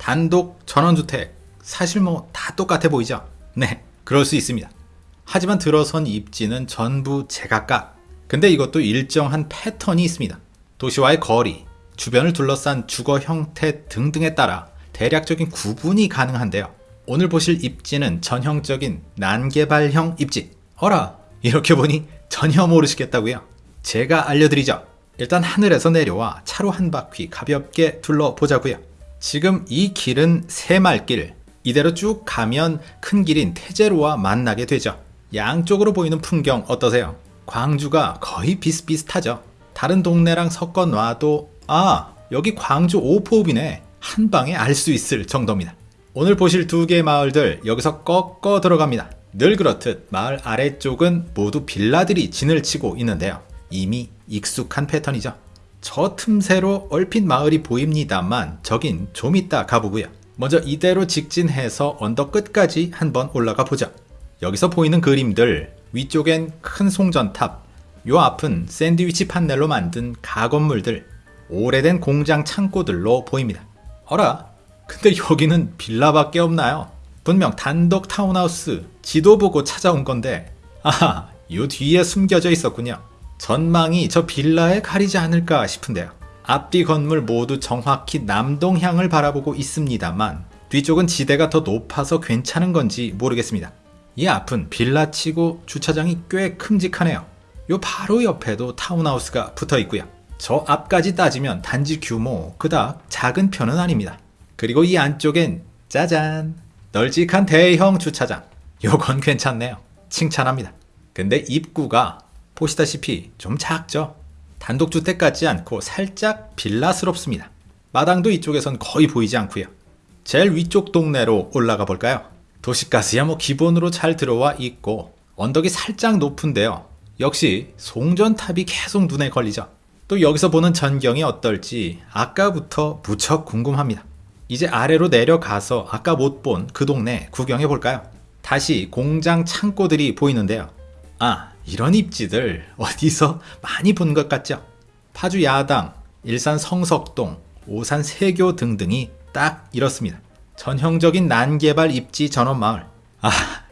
단독 전원주택 사실 뭐 다 똑같아 보이죠? 네, 그럴 수 있습니다. 하지만 들어선 입지는 전부 제각각. 근데 이것도 일정한 패턴이 있습니다. 도시와의 거리, 주변을 둘러싼 주거 형태 등등에 따라 대략적인 구분이 가능한데요. 오늘 보실 입지는 전형적인 난개발형 입지. 어라, 이렇게 보니 전혀 모르시겠다고요? 제가 알려드리죠. 일단 하늘에서 내려와 차로 한 바퀴 가볍게 둘러보자고요. 지금 이 길은 새말길. 이대로 쭉 가면 큰 길인 태제로와 만나게 되죠. 양쪽으로 보이는 풍경 어떠세요? 광주가 거의 비슷비슷하죠. 다른 동네랑 섞어 놔도 아 여기 광주 오포읍이네 한 방에 알 수 있을 정도입니다. 오늘 보실 두 개의 마을들 여기서 꺾어 들어갑니다. 늘 그렇듯 마을 아래쪽은 모두 빌라들이 진을 치고 있는데요. 이미 익숙한 패턴이죠. 저 틈새로 얼핏 마을이 보입니다만 저긴 좀 이따 가보고요. 먼저 이대로 직진해서 언덕 끝까지 한번 올라가 보죠. 여기서 보이는 그림들 위쪽엔 큰 송전탑 요 앞은 샌드위치 판넬로 만든 가건물들 오래된 공장 창고들로 보입니다. 어라 근데 여기는 빌라밖에 없나요? 분명 단독 타운하우스 지도 보고 찾아온 건데 아하 요 뒤에 숨겨져 있었군요. 전망이 저 빌라에 가리지 않을까 싶은데요. 앞뒤 건물 모두 정확히 남동향을 바라보고 있습니다만 뒤쪽은 지대가 더 높아서 괜찮은 건지 모르겠습니다. 이 앞은 빌라치고 주차장이 꽤 큼직하네요. 요 바로 옆에도 타운하우스가 붙어 있고요. 저 앞까지 따지면 단지 규모 그닥 작은 편은 아닙니다. 그리고 이 안쪽엔 짜잔 널찍한 대형 주차장 요건 괜찮네요. 칭찬합니다. 근데 입구가 보시다시피 좀 작죠? 단독주택 같지 않고 살짝 빌라스럽습니다. 마당도 이쪽에선 거의 보이지 않고요. 제일 위쪽 동네로 올라가 볼까요? 도시가스야 뭐 기본으로 잘 들어와 있고 언덕이 살짝 높은데요. 역시 송전탑이 계속 눈에 걸리죠. 또 여기서 보는 전경이 어떨지 아까부터 무척 궁금합니다. 이제 아래로 내려가서 아까 못 본 그 동네 구경해 볼까요? 다시 공장 창고들이 보이는데요. 아, 이런 입지들 어디서 많이 본 것 같죠? 파주 야당, 일산 성석동, 오산 세교 등등이 딱 이렇습니다. 전형적인 난개발 입지 전원마을. 아,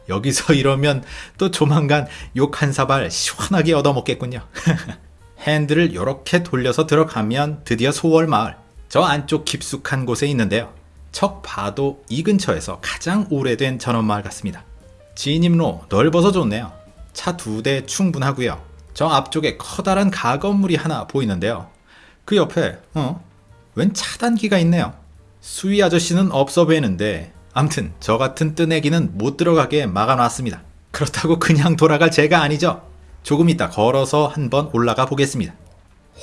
여기서 이러면 또 조만간 욕 한 사발 시원하게 얻어먹겠군요. 핸들을 이렇게 돌려서 들어가면 드디어 소월마을. 저 안쪽 깊숙한 곳에 있는데요. 척 봐도 이 근처에서 가장 오래된 전원마을 같습니다. 진입로 넓어서 좋네요. 차 두 대 충분하고요. 저 앞쪽에 커다란 가건물이 하나 보이는데요. 그 옆에 어? 웬 차단기가 있네요. 수위 아저씨는 없어 보이는데 암튼 저 같은 뜨내기는 못 들어가게 막아놨습니다. 그렇다고 그냥 돌아갈 제가 아니죠. 조금 이따 걸어서 한번 올라가 보겠습니다.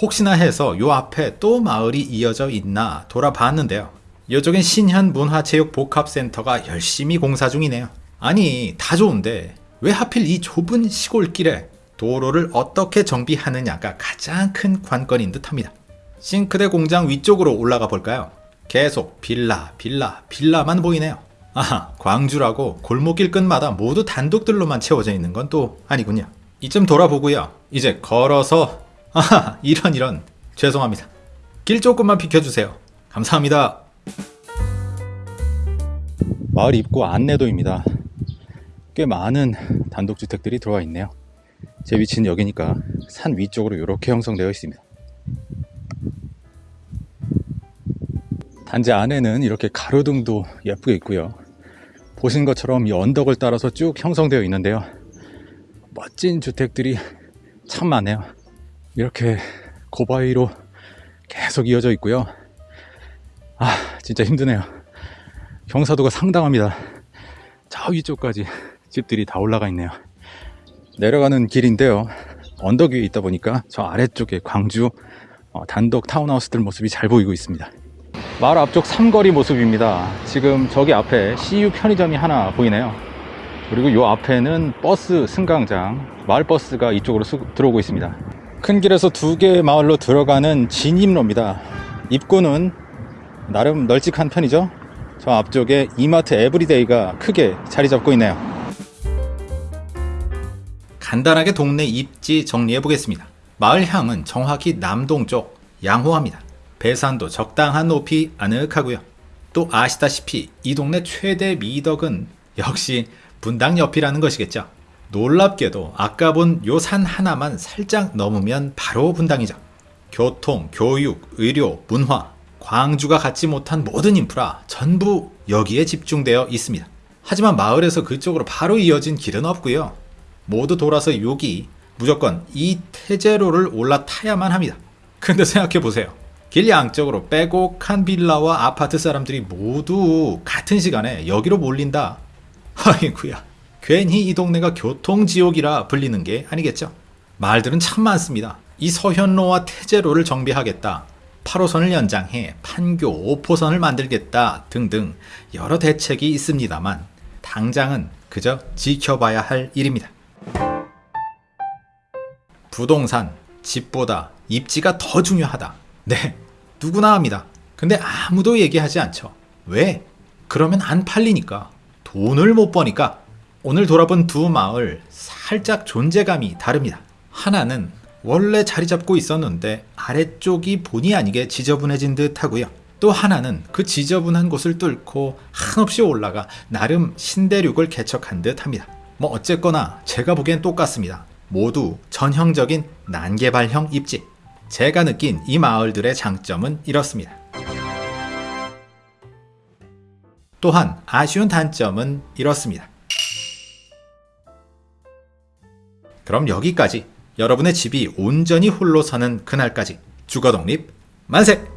혹시나 해서 요 앞에 또 마을이 이어져 있나 돌아봤는데요. 이쪽엔 신현문화체육복합센터가 열심히 공사 중이네요. 아니 다 좋은데 왜 하필 이 좁은 시골길에 도로를 어떻게 정비하느냐가 가장 큰 관건인 듯합니다. 싱크대 공장 위쪽으로 올라가 볼까요? 계속 빌라, 빌라, 빌라만 보이네요. 아하, 광주라고 골목길 끝마다 모두 단독들로만 채워져 있는 건 또 아니군요. 이쯤 돌아보고요. 이제 걸어서 아하, 이런 이런 죄송합니다. 길 조금만 비켜주세요. 감사합니다. 마을 입구 안내도입니다. 꽤 많은 단독주택들이 들어와 있네요. 제 위치는 여기니까 산 위쪽으로 이렇게 형성되어 있습니다. 단지 안에는 이렇게 가로등도 예쁘게 있고요. 보신 것처럼 이 언덕을 따라서 쭉 형성되어 있는데요. 멋진 주택들이 참 많네요. 이렇게 고바위로 계속 이어져 있고요. 아, 진짜 힘드네요. 경사도가 상당합니다. 저 위쪽까지 집들이 다 올라가 있네요. 내려가는 길인데요. 언덕 위에 있다 보니까 저 아래쪽에 광주 어, 단독 타운하우스들 모습이 잘 보이고 있습니다. 마을 앞쪽 삼거리 모습입니다. 지금 저기 앞에 CU 편의점이 하나 보이네요. 그리고 이 앞에는 버스 승강장, 마을 버스가 이쪽으로 수, 들어오고 있습니다. 큰 길에서 두 개의 마을로 들어가는 진입로입니다. 입구는 나름 널찍한 편이죠. 저 앞쪽에 이마트 에브리데이가 크게 자리 잡고 있네요. 간단하게 동네 입지 정리해 보겠습니다. 마을 향은 정확히 남동쪽 양호합니다. 배산도 적당한 높이 아늑하고요. 또 아시다시피 이 동네 최대 미덕은 역시 분당 옆이라는 것이겠죠. 놀랍게도 아까 본 요 산 하나만 살짝 넘으면 바로 분당이죠. 교통, 교육, 의료, 문화, 광주가 갖지 못한 모든 인프라 전부 여기에 집중되어 있습니다. 하지만 마을에서 그쪽으로 바로 이어진 길은 없고요. 모두 돌아서 여기 무조건 이 태제로를 올라타야만 합니다. 근데 생각해 보세요. 길 양쪽으로 빼곡한 빌라와 아파트 사람들이 모두 같은 시간에 여기로 몰린다. 아이구야. 괜히 이 동네가 교통지옥이라 불리는 게 아니겠죠. 말들은 참 많습니다. 이 서현로와 태제로를 정비하겠다. 8호선을 연장해 판교 5호선을 만들겠다 등등 여러 대책이 있습니다만 당장은 그저 지켜봐야 할 일입니다. 부동산, 집보다 입지가 더 중요하다. 네, 누구나 합니다. 근데 아무도 얘기하지 않죠. 왜? 그러면 안 팔리니까. 돈을 못 버니까. 오늘 돌아본 두 마을 살짝 존재감이 다릅니다. 하나는 원래 자리 잡고 있었는데 아래쪽이 본의 아니게 지저분해진 듯 하고요. 또 하나는 그 지저분한 곳을 뚫고 한없이 올라가 나름 신대륙을 개척한 듯 합니다. 뭐 어쨌거나 제가 보기엔 똑같습니다. 모두 전형적인 난개발형 입지. 제가 느낀 이 마을들의 장점은 이렇습니다. 또한 아쉬운 단점은 이렇습니다. 그럼 여기까지 여러분의 집이 온전히 홀로 서는 그날까지 주거 독립 만세!